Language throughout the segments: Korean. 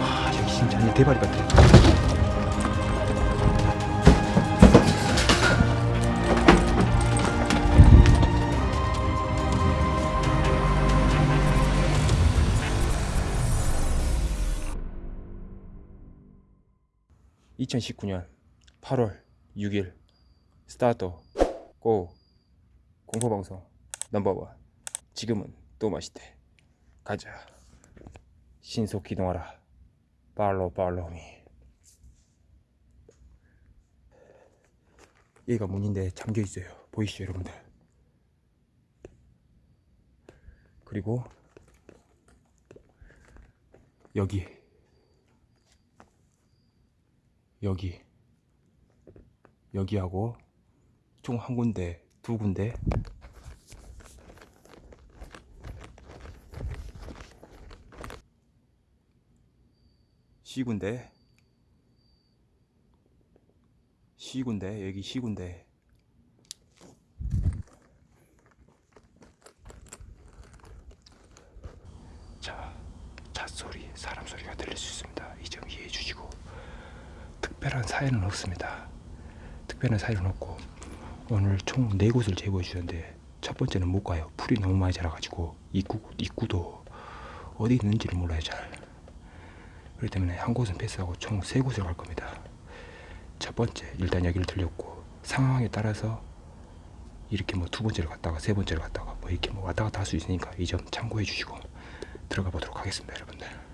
아, 여기 진짜 완전 대발이 같아. (2019년 8월 6일) 스타트. 고. 공포방송. 넘버원. 지금은 또 맛있대. 가자. 신속 기동하라. 팔로우 팔로우미 얘가 문인데 잠겨 있어요. 보이시죠 여러분들? 그리고 여기. 여기 여기하고 총 한 군데 두 군데. 시군데. 시군데 여기 시군데. 자 잣소리 사람 소리가 들릴 수 있습니다. 이 점 이해해 주시고 특별한 사연은 없습니다 특별한 사연은 없고 오늘 총네 곳을 제보해 주셨는데 첫 번째는 못 가요 풀이 너무 많이 자라가지고 입구, 입구도 어디 있는지를 몰라요 잘 그렇기 때문에 한 곳은 패스하고 총세 곳을 갈 겁니다. 첫 번째 일단 여기를 들렸고 상황에 따라서 이렇게 뭐 두 번째를 갔다가 세 번째를 갔다가 뭐 이렇게 뭐 왔다 갔다 할 수 있으니까 이 점 참고해 주시고 들어가 보도록 하겠습니다, 여러분들.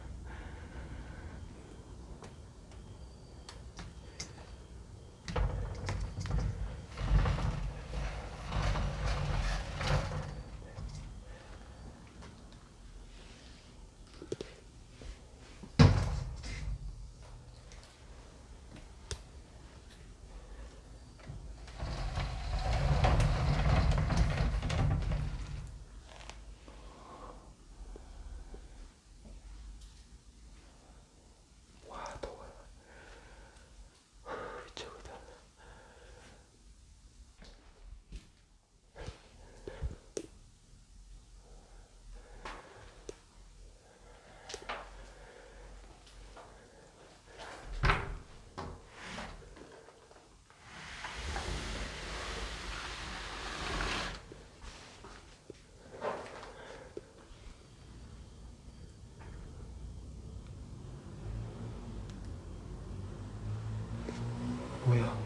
뭐야?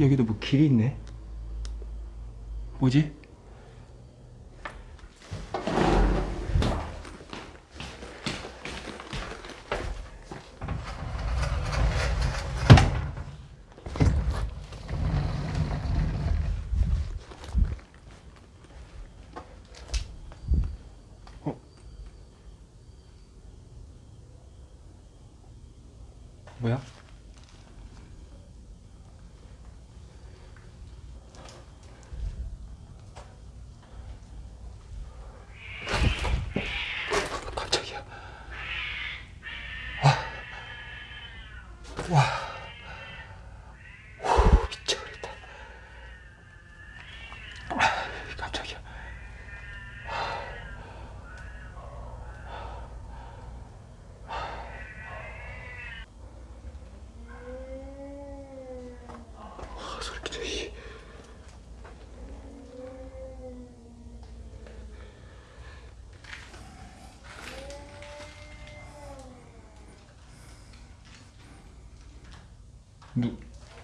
여기도 뭐 길이 있네? 뭐지? 와. 후, 미쳐버렸다. 아, 깜짝이야. 아, 소리 끼쳐, 씨. 누,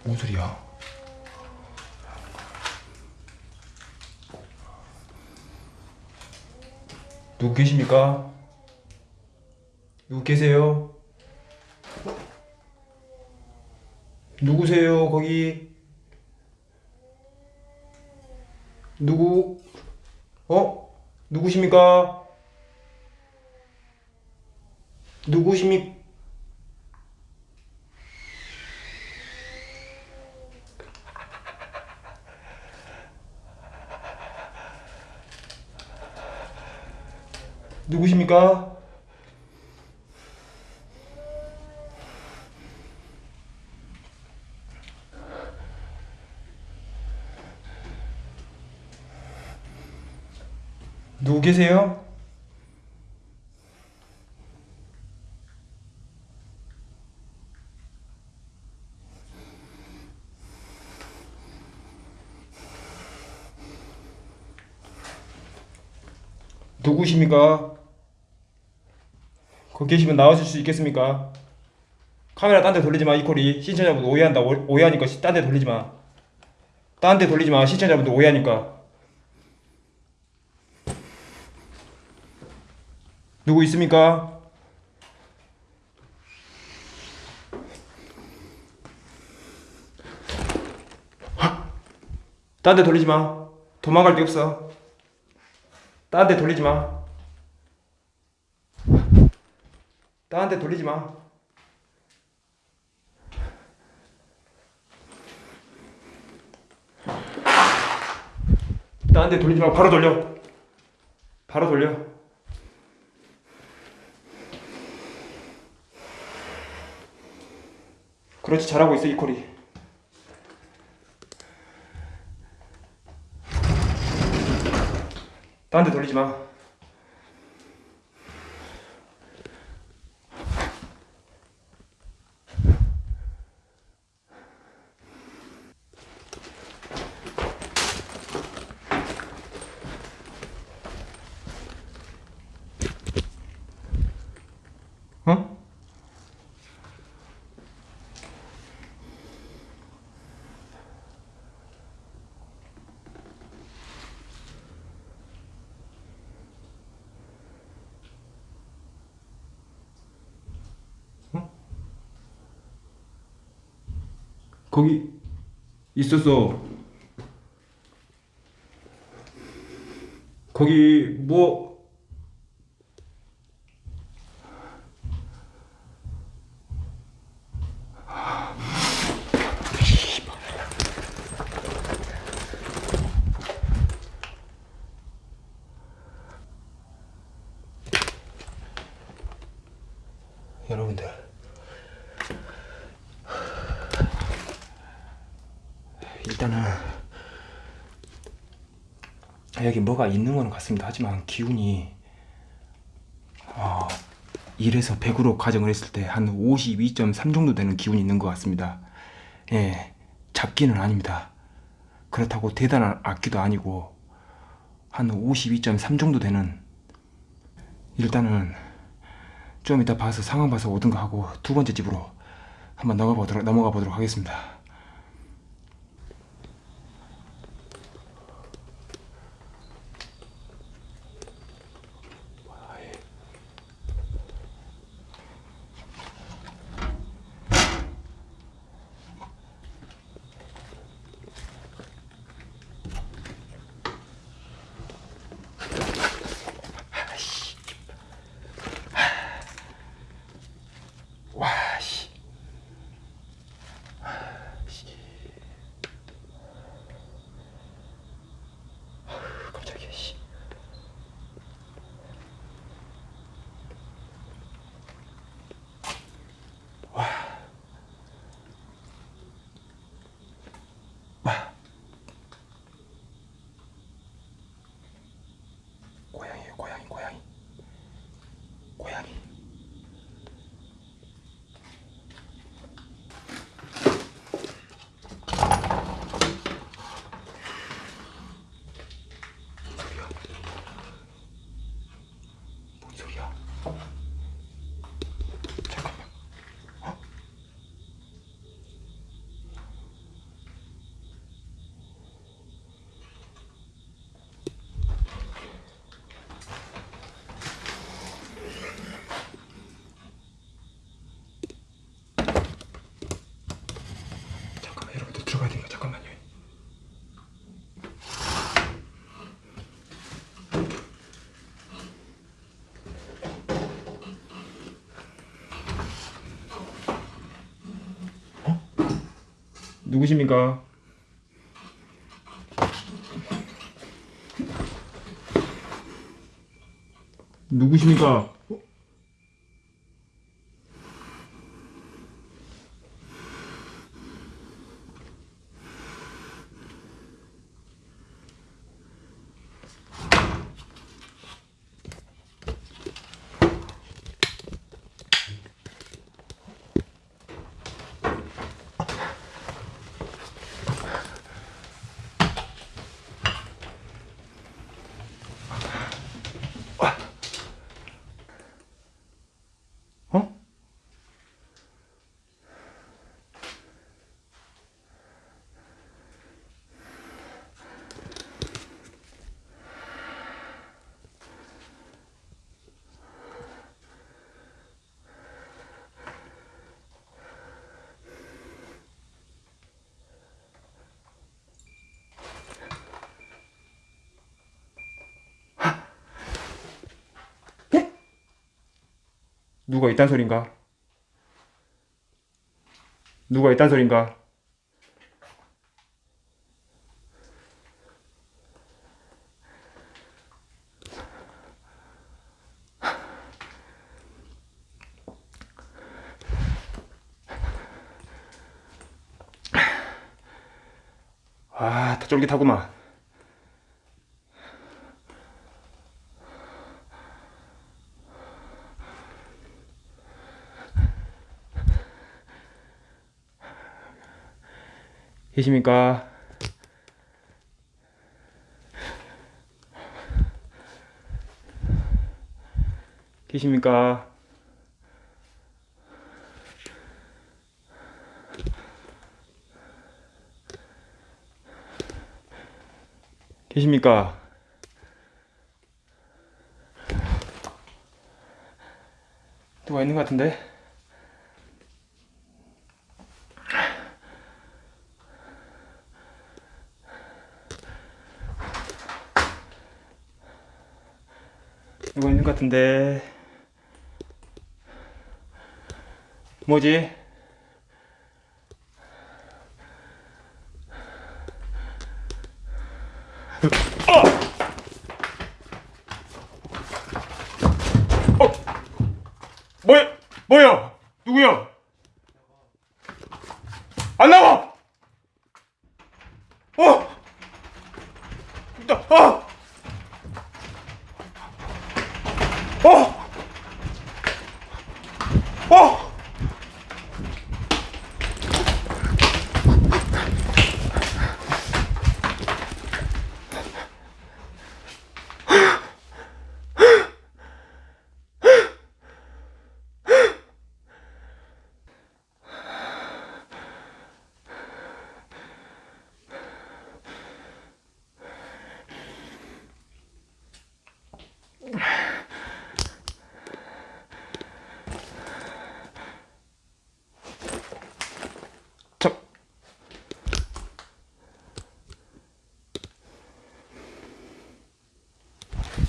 뭔 소리야? 누구 계십니까? 누구 계세요? 누구세요, 거기? 누구? 어? 누구십니까? 누구십니까? 누구십니까? 누구 계세요? 누구십니까? 거기 계시면 나와줄 수 있겠습니까? 카메라 딴 데 돌리지 마, 이코리. 시청자분들 오해한다. 오- 오해하니까 딴 데 돌리지 마. 딴 데 돌리지 마. 시청자분들 오해하니까. 누구 있습니까? 딴 데 돌리지 마. 도망갈 데 없어. 딴 데 돌리지 마. 딴데 돌리지 마. 딴데 돌리지 마. 바로 돌려. 바로 돌려. 그렇지 잘하고 있어 이코리. 딴데 돌리지 마. 어? 거기 있었어. 거기 뭐 여러분들 일단은 여 기 뭐가 있는 거는 같습니다. 하지만 기운이 어, 1에서 100으로 가정을 했을 때 한 52.3 정도 되는 기운이 있는 것 같습니다. 예, 잡기는 아닙니다. 그렇다고 대단한 악기도 아니고 한 52.3 정도 되는 일단은 좀 이따 봐서 상황 봐서 오든가 하고 두 번째 집으로 한번 넘어가 보도록 넘어가 보도록 하겠습니다. 누구십니까? 누구십니까? 어? 누가 있단 소린가? 누가 있단 소린가? 아, 다 쫄깃하구만. 계십니까? 계십니까? 계십니까? 누가 있는 것 같은데? 누가 있는 것 같은데? 뭐지? 어! 뭐야? 뭐야? 누구야? 안 나와! 어! 나, 아! 어! 어!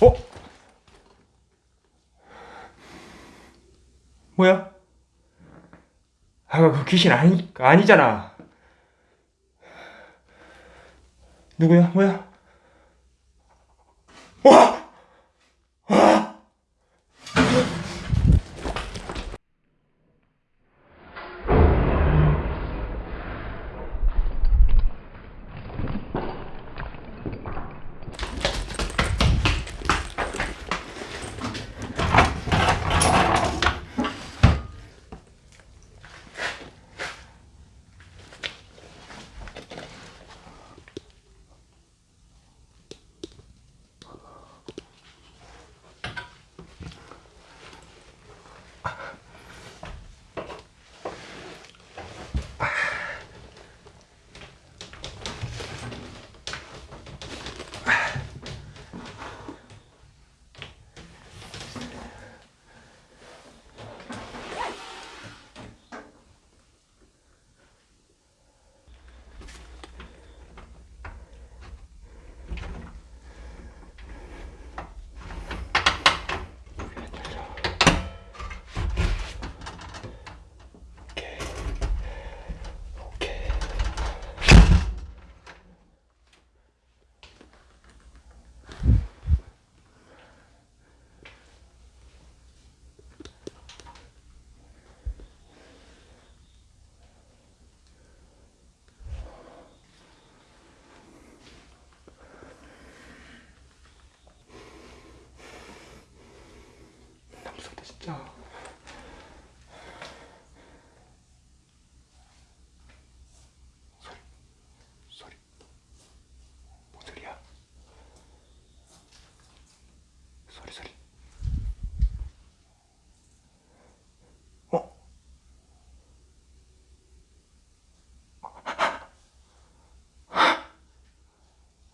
어? 뭐야? 아, 그 귀신 아니, 아니잖아. 누구야? 뭐야?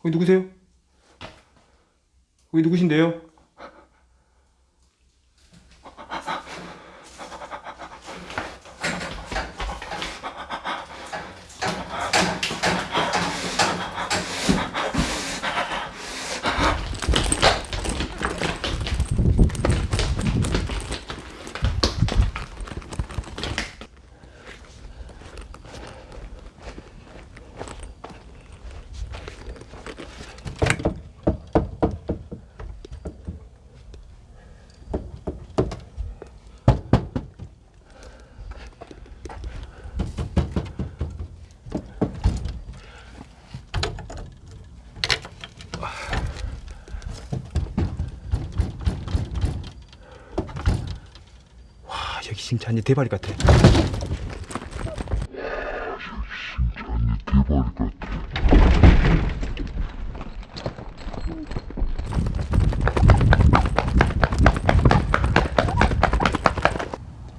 거기 누구세요? 거기 누구신데요? 진짜 한 대발이 같아.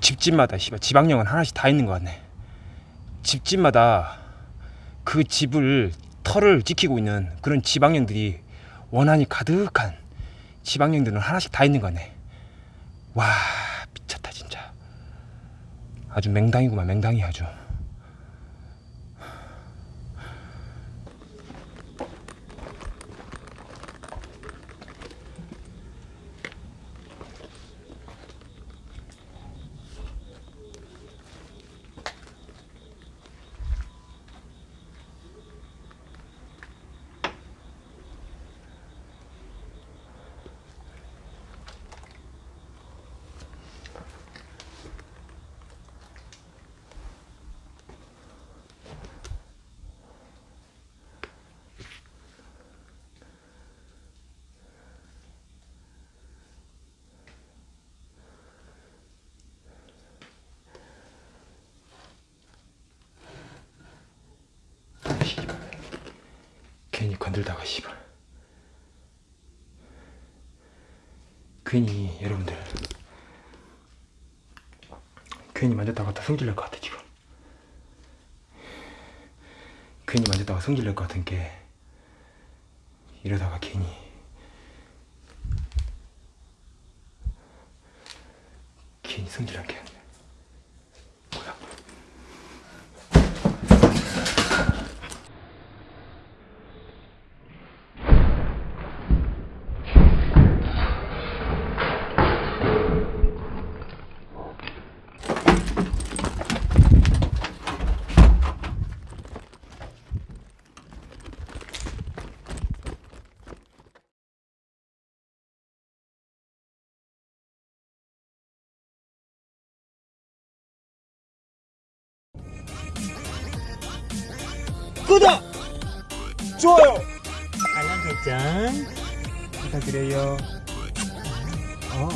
집집마다 씨발 지방령은 하나씩 다 있는 것 같네. 집집마다 그 집을 털을 지키고 있는 그런 지방령들이 원한이 가득한 지방령들은 하나씩 다 있는 거네. 와. 아주 맹당이구만 맹당이 아주. 건들다가 씨발. 괜히 여러분들 괜히 만졌다가 다 성질 낼것 같아 지금. 괜히 만졌다가 성질 낼것 같은 게 이러다가 괜히 괜히 성질난 게 구독! 좋아요! 알람 설정 부탁드려요. 어